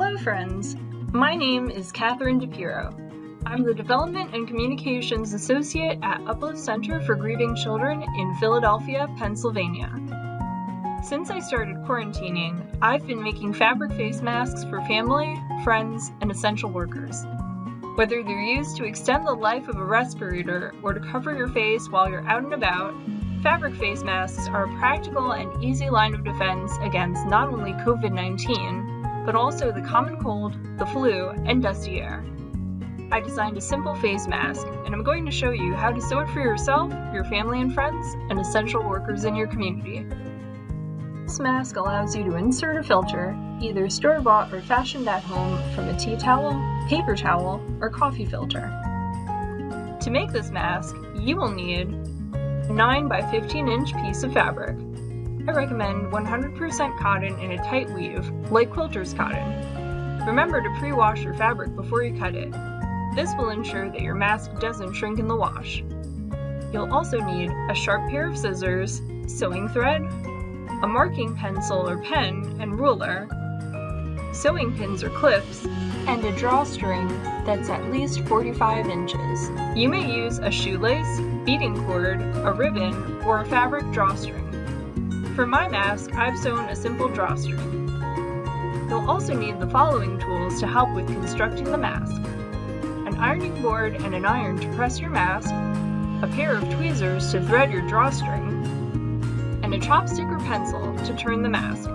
Hello, friends. My name is Catherine DePiro. I'm the Development and Communications Associate at Uplift Center for Grieving Children in Philadelphia, Pennsylvania. Since I started quarantining, I've been making fabric face masks for family, friends, and essential workers. Whether they're used to extend the life of a respirator or to cover your face while you're out and about, fabric face masks are a practical and easy line of defense against not only COVID 19, but also the common cold, the flu, and dusty air. I designed a simple face mask, and I'm going to show you how to sew it for yourself, your family and friends, and essential workers in your community. This mask allows you to insert a filter, either store-bought or fashioned at home from a tea towel, paper towel, or coffee filter. To make this mask, you will need a 9 by 15 inch piece of fabric. I recommend 100% cotton in a tight weave, like quilter's cotton. Remember to pre-wash your fabric before you cut it. This will ensure that your mask doesn't shrink in the wash. You'll also need a sharp pair of scissors, sewing thread, a marking pencil or pen and ruler, sewing pins or clips, and a drawstring that's at least 45 inches. You may use a shoelace, beading cord, a ribbon, or a fabric drawstring. For my mask, I've sewn a simple drawstring. You'll also need the following tools to help with constructing the mask. An ironing board and an iron to press your mask, a pair of tweezers to thread your drawstring, and a chopstick or pencil to turn the mask.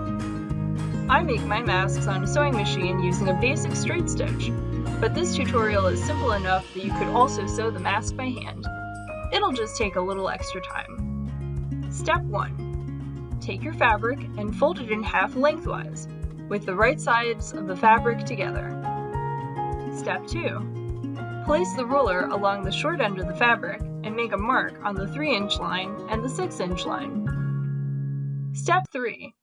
I make my masks on a sewing machine using a basic straight stitch, but this tutorial is simple enough that you could also sew the mask by hand. It'll just take a little extra time. Step 1. Take your fabric and fold it in half lengthwise, with the right sides of the fabric together. Step 2. Place the ruler along the short end of the fabric and make a mark on the 3 inch line and the 6 inch line. Step 3.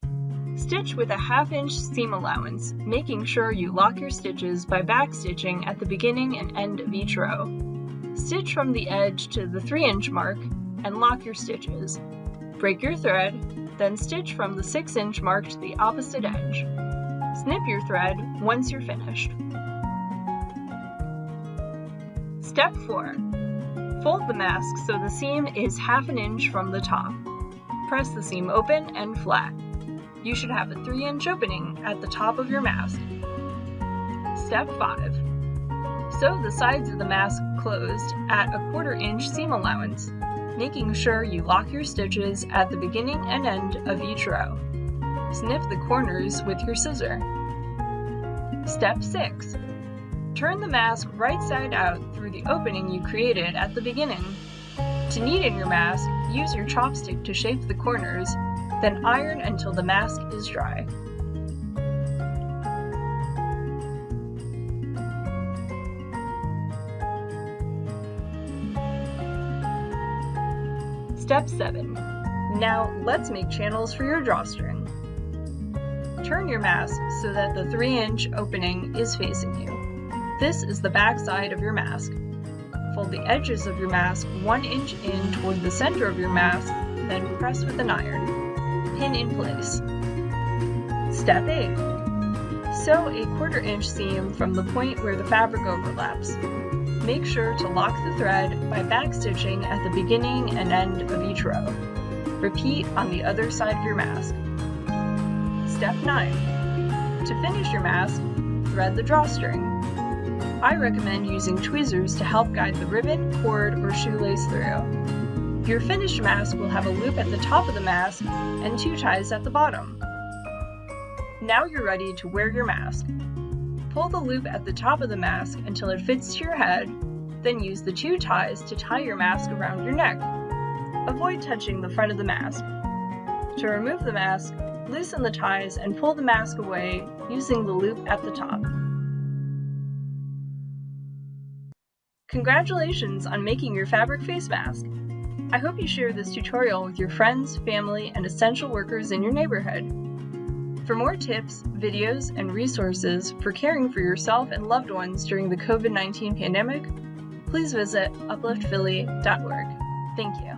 Stitch with a half inch seam allowance, making sure you lock your stitches by backstitching at the beginning and end of each row. Stitch from the edge to the 3 inch mark and lock your stitches. Break your thread, then stitch from the 6 inch mark to the opposite edge. Snip your thread once you're finished. Step 4. Fold the mask so the seam is half an inch from the top press the seam open and flat. You should have a 3 inch opening at the top of your mask. Step 5. Sew the sides of the mask closed at a quarter inch seam allowance, making sure you lock your stitches at the beginning and end of each row. Snip the corners with your scissor. Step 6. Turn the mask right side out through the opening you created at the beginning. To neaten your mask, use your chopstick to shape the corners, then iron until the mask is dry. Step 7. Now let's make channels for your drawstring. Turn your mask so that the 3 inch opening is facing you. This is the back side of your mask. Fold the edges of your mask one inch in toward the center of your mask, then press with an iron. Pin in place. Step 8. Sew a quarter inch seam from the point where the fabric overlaps. Make sure to lock the thread by backstitching at the beginning and end of each row. Repeat on the other side of your mask. Step 9. To finish your mask, thread the drawstring. I recommend using tweezers to help guide the ribbon, cord, or shoelace through. Your finished mask will have a loop at the top of the mask and two ties at the bottom. Now you're ready to wear your mask. Pull the loop at the top of the mask until it fits to your head, then use the two ties to tie your mask around your neck. Avoid touching the front of the mask. To remove the mask, loosen the ties and pull the mask away using the loop at the top. Congratulations on making your fabric face mask! I hope you share this tutorial with your friends, family, and essential workers in your neighborhood. For more tips, videos, and resources for caring for yourself and loved ones during the COVID-19 pandemic, please visit upliftphilly.org. Thank you.